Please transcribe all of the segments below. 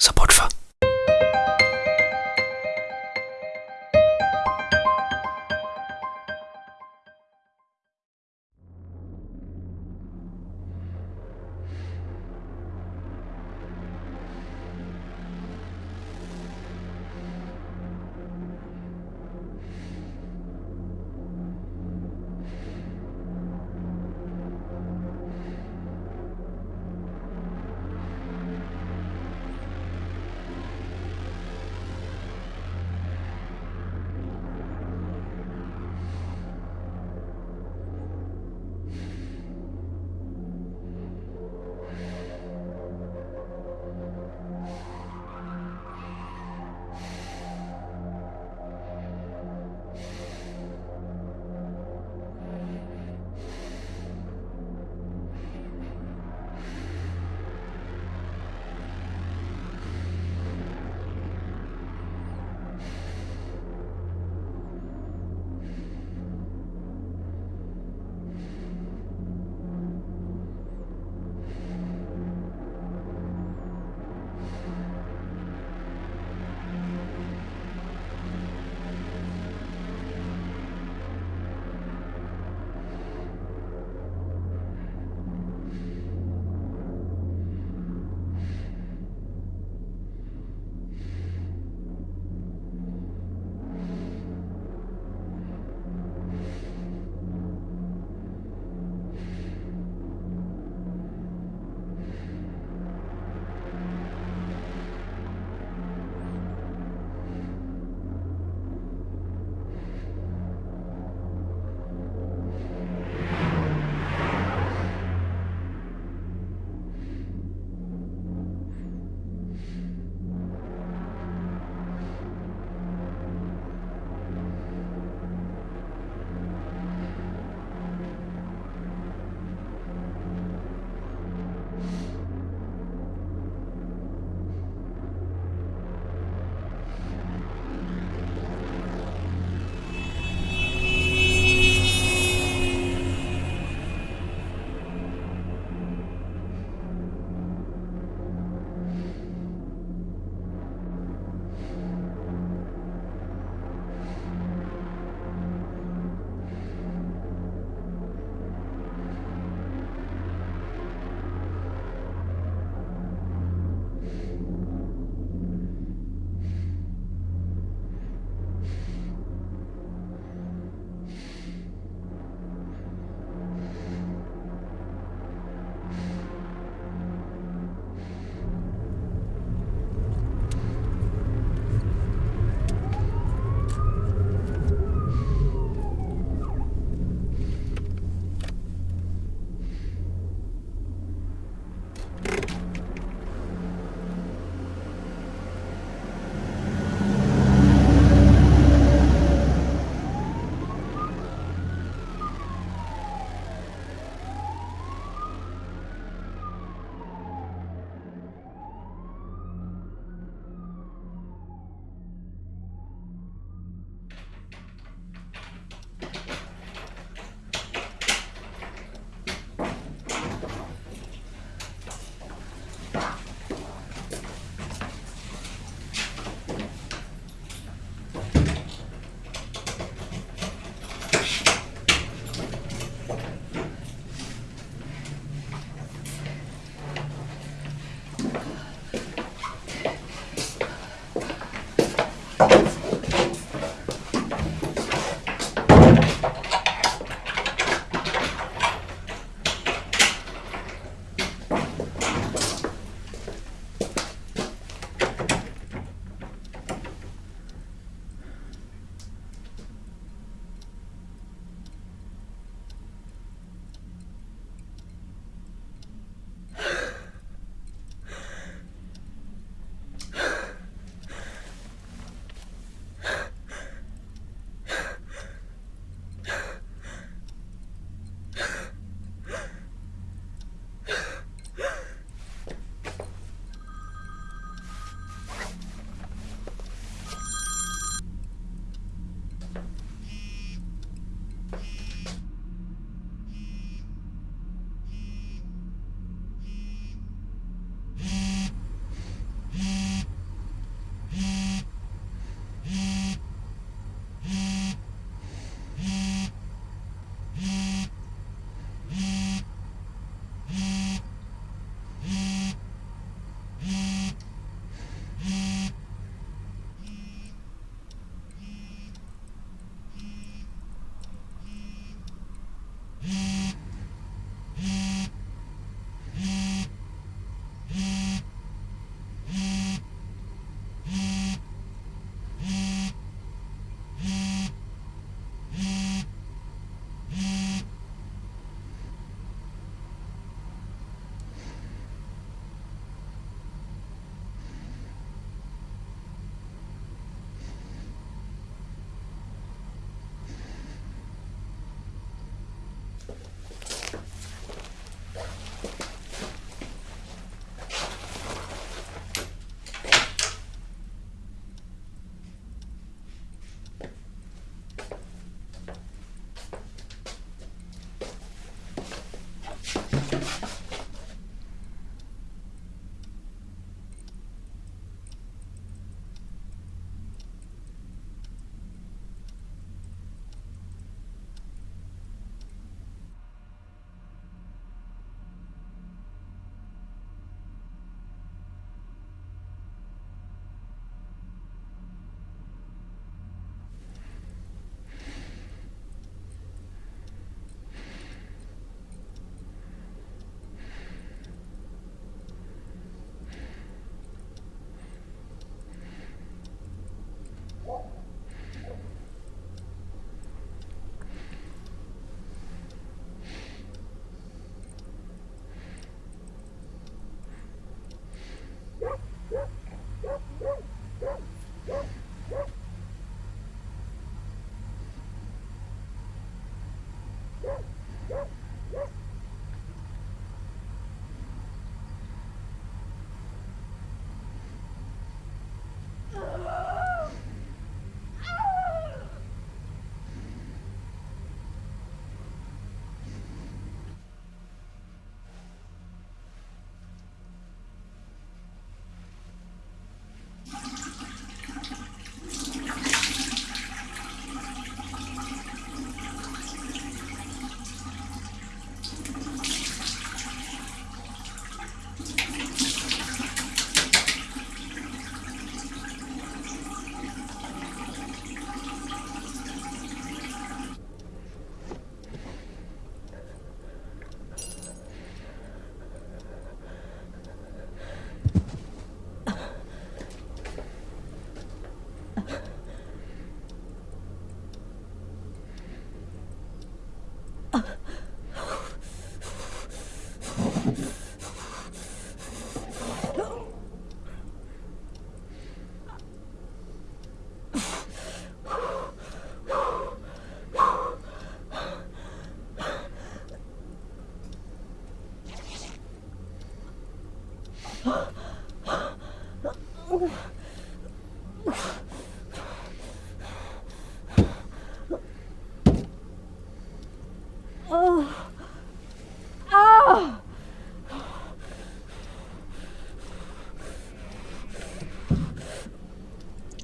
Support for.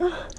Oh.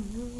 Mm-hmm.